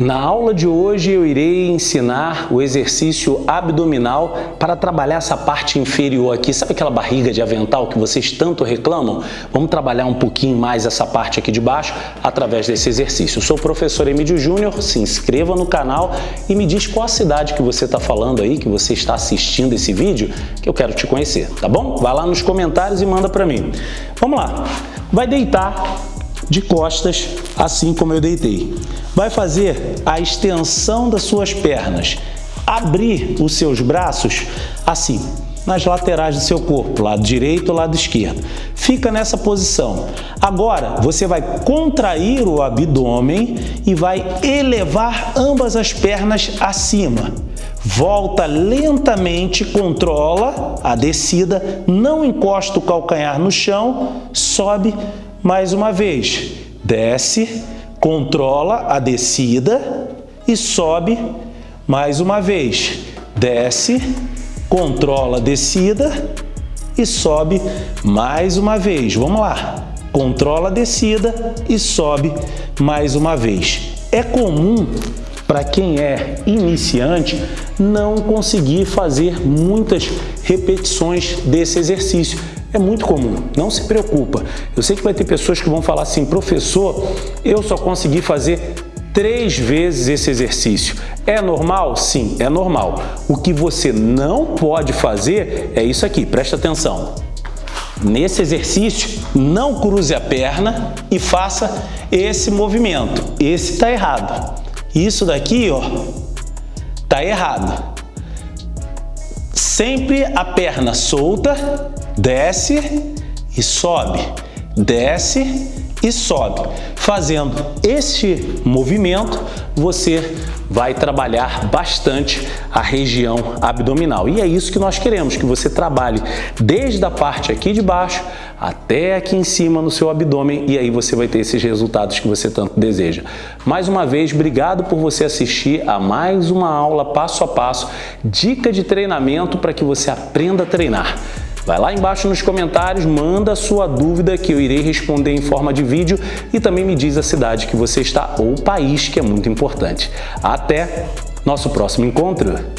Na aula de hoje eu irei ensinar o exercício abdominal para trabalhar essa parte inferior aqui. Sabe aquela barriga de avental que vocês tanto reclamam? Vamos trabalhar um pouquinho mais essa parte aqui de baixo através desse exercício. Eu sou o professor Emílio Júnior, se inscreva no canal e me diz qual a cidade que você está falando aí, que você está assistindo esse vídeo, que eu quero te conhecer, tá bom? Vai lá nos comentários e manda para mim. Vamos lá. Vai deitar de costas, assim como eu deitei. Vai fazer a extensão das suas pernas. Abrir os seus braços assim, nas laterais do seu corpo, lado direito e lado esquerdo. Fica nessa posição. Agora, você vai contrair o abdômen e vai elevar ambas as pernas acima. Volta lentamente, controla a descida, não encosta o calcanhar no chão, sobe mais uma vez, desce, controla a descida e sobe mais uma vez. Desce, controla a descida e sobe mais uma vez. Vamos lá. Controla a descida e sobe mais uma vez. É comum para quem é iniciante não conseguir fazer muitas repetições desse exercício é muito comum, não se preocupa. Eu sei que vai ter pessoas que vão falar assim, professor, eu só consegui fazer três vezes esse exercício. É normal? Sim, é normal. O que você não pode fazer é isso aqui, presta atenção. Nesse exercício, não cruze a perna e faça esse movimento. Esse está errado. Isso daqui, ó, tá errado. Sempre a perna solta desce e sobe, desce e sobe. Fazendo este movimento, você vai trabalhar bastante a região abdominal. E é isso que nós queremos, que você trabalhe desde a parte aqui de baixo até aqui em cima no seu abdômen e aí você vai ter esses resultados que você tanto deseja. Mais uma vez, obrigado por você assistir a mais uma aula passo a passo, dica de treinamento para que você aprenda a treinar. Vai lá embaixo nos comentários, manda sua dúvida que eu irei responder em forma de vídeo e também me diz a cidade que você está ou o país, que é muito importante. Até nosso próximo encontro!